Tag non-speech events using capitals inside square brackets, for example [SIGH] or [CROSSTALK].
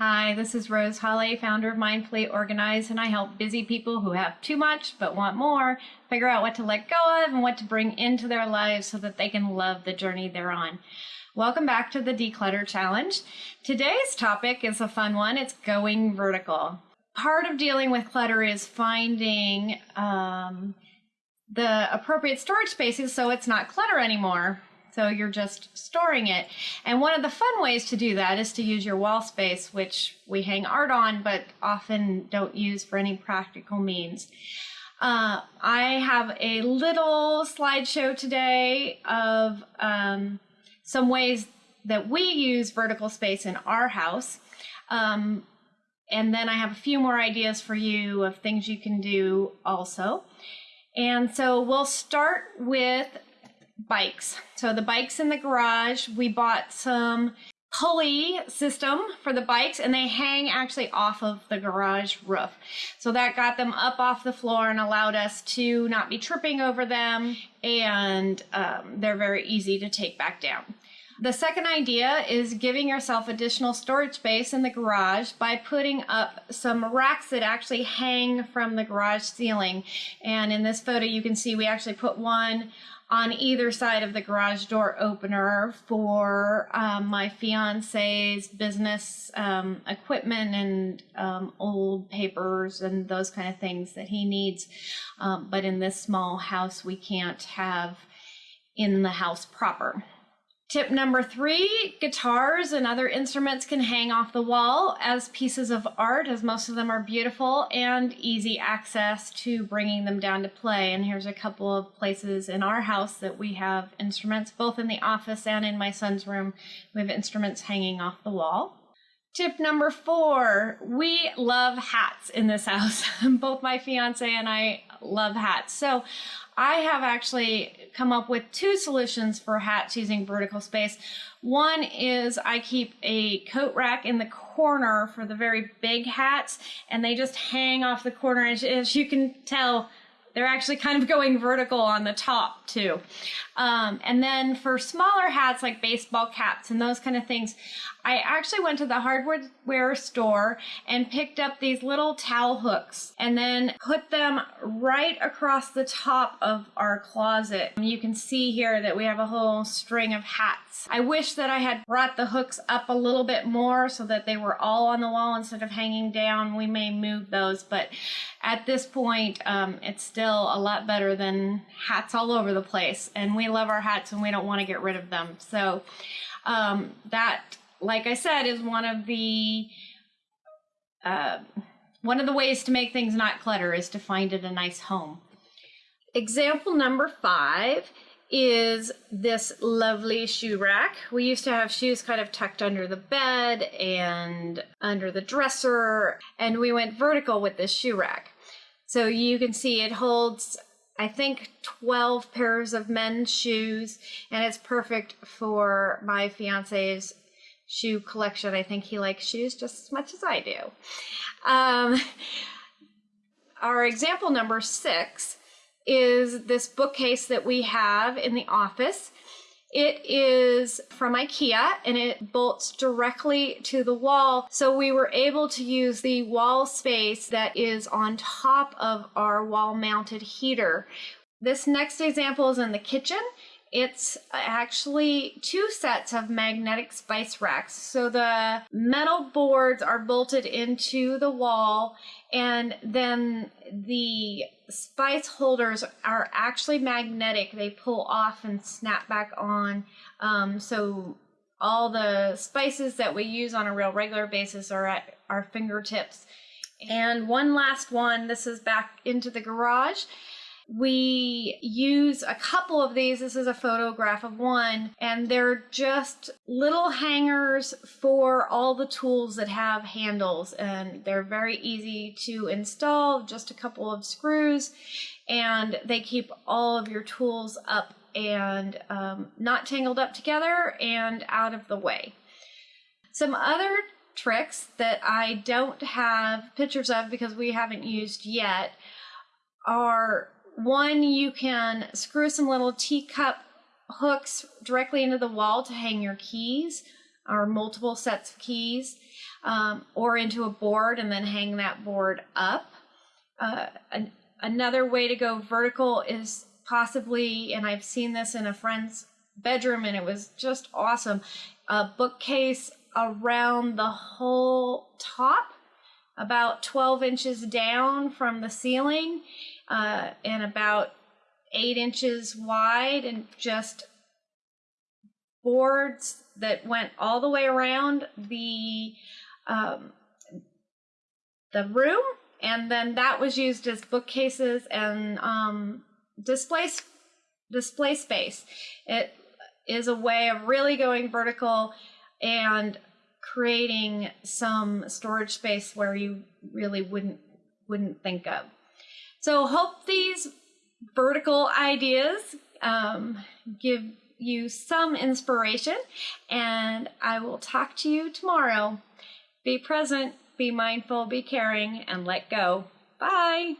Hi, this is Rose Holly, founder of Mindfully Organized, and I help busy people who have too much but want more figure out what to let go of and what to bring into their lives so that they can love the journey they're on. Welcome back to the Declutter Challenge. Today's topic is a fun one. It's going vertical. Part of dealing with clutter is finding um, the appropriate storage spaces so it's not clutter anymore. So you're just storing it. And one of the fun ways to do that is to use your wall space, which we hang art on, but often don't use for any practical means. Uh, I have a little slideshow today of um, some ways that we use vertical space in our house. Um, and then I have a few more ideas for you of things you can do also. And so we'll start with bikes. So the bikes in the garage, we bought some pulley system for the bikes and they hang actually off of the garage roof. So that got them up off the floor and allowed us to not be tripping over them and um, they're very easy to take back down. The second idea is giving yourself additional storage space in the garage by putting up some racks that actually hang from the garage ceiling. And in this photo you can see we actually put one on either side of the garage door opener for um, my fiance's business um, equipment and um, old papers and those kind of things that he needs. Um, but in this small house, we can't have in the house proper. Tip number three, guitars and other instruments can hang off the wall as pieces of art, as most of them are beautiful and easy access to bringing them down to play. And here's a couple of places in our house that we have instruments, both in the office and in my son's room. We have instruments hanging off the wall. Tip number four, we love hats in this [LAUGHS] house. Both my fiance and I love hats. So I have actually come up with two solutions for hats using vertical space. One is I keep a coat rack in the corner for the very big hats and they just hang off the corner. As, as you can tell, they're actually kind of [LAUGHS] going vertical on the top too. Um, and then for smaller hats like baseball caps and those kind of things, I actually went to the hardware store and picked up these little towel hooks and then put them right across the top of our closet. You can see here that we have a whole string of hats. I wish that I had brought the hooks up a little bit more so that they were all on the wall instead of hanging down. We may move those, but at this point, um, it's still a lot better than hats all over the place. And we love our hats and we don't want to get rid of them. So um, that, like I said, is one of the uh, one of the ways to make things not clutter is to find it a nice home. Example number five is this lovely shoe rack. We used to have shoes kind of tucked under the bed and under the dresser, and we went vertical with this shoe rack. So you can see it holds, I think, 12 pairs of men's shoes, and it's perfect for my fiance's shoe collection. I think he likes shoes just as much as I do. Um, our example number six is this bookcase that we have in the office. It is from IKEA and it bolts directly to the wall. So we were able to use the wall space that is on top of our wall mounted heater. This next example is in the kitchen. It's actually two sets of magnetic spice racks. So the metal boards are bolted into the wall and then the spice holders are actually magnetic. They pull off and snap back on. Um, so all the spices that we use on a real regular basis are at our fingertips. And one last one, this is back into the garage. We use a couple of these. This is a photograph of one, and they're just little hangers for all the tools that have handles, and they're very easy to install. Just a couple of screws, and they keep all of your tools up and um, not tangled up together and out of the way. Some other tricks that I don't have pictures of because we haven't used yet are one, you can screw some little teacup hooks directly into the wall to hang your keys. or multiple sets of keys um, or into a board and then hang that board up. Uh, an, another way to go vertical is possibly, and I've seen this in a friend's bedroom and it was just awesome, a bookcase around the whole top, about 12 inches down from the ceiling uh, and about eight inches wide and just boards that went all the way around the um, the room. And then that was used as bookcases and um, display display space. It is a way of really going vertical and creating some storage space where you really wouldn't wouldn't think of so hope these vertical ideas um, give you some inspiration, and I will talk to you tomorrow. Be present, be mindful, be caring, and let go. Bye.